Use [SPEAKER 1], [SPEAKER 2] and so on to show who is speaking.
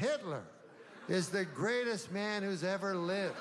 [SPEAKER 1] Hitler is the greatest man who's ever lived.